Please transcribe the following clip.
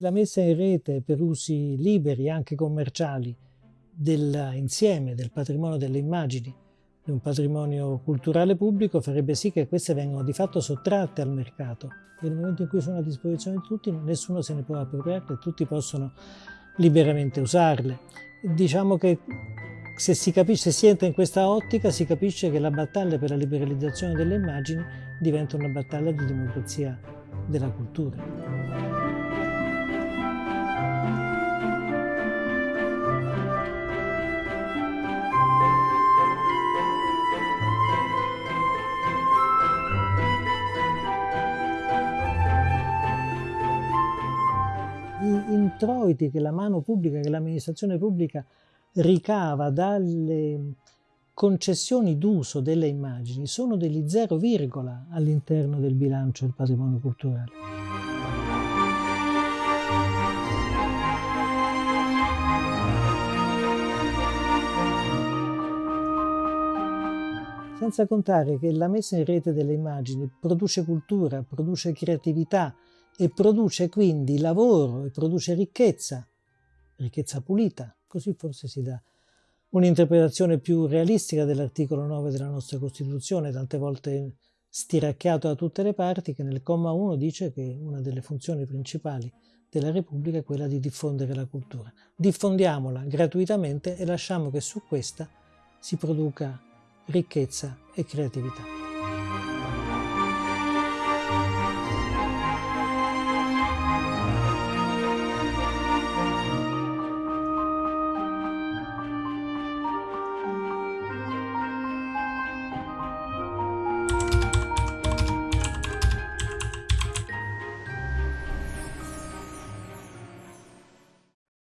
La messa in rete per usi liberi, anche commerciali, dell'insieme del patrimonio delle immagini di un patrimonio culturale pubblico farebbe sì che queste vengano di fatto sottratte al mercato nel momento in cui sono a disposizione di tutti nessuno se ne può appropriare tutti possono liberamente usarle. Diciamo che se si, capisce, se si entra in questa ottica si capisce che la battaglia per la liberalizzazione delle immagini diventa una battaglia di democrazia della cultura. Introiti che la mano pubblica, che l'amministrazione pubblica ricava dalle concessioni d'uso delle immagini sono degli zero virgola all'interno del bilancio del patrimonio culturale. Senza contare che la messa in rete delle immagini produce cultura, produce creatività, e produce quindi lavoro e produce ricchezza, ricchezza pulita, così forse si dà un'interpretazione più realistica dell'articolo 9 della nostra Costituzione, tante volte stiracchiato da tutte le parti, che nel comma 1 dice che una delle funzioni principali della Repubblica è quella di diffondere la cultura. Diffondiamola gratuitamente e lasciamo che su questa si produca ricchezza e creatività.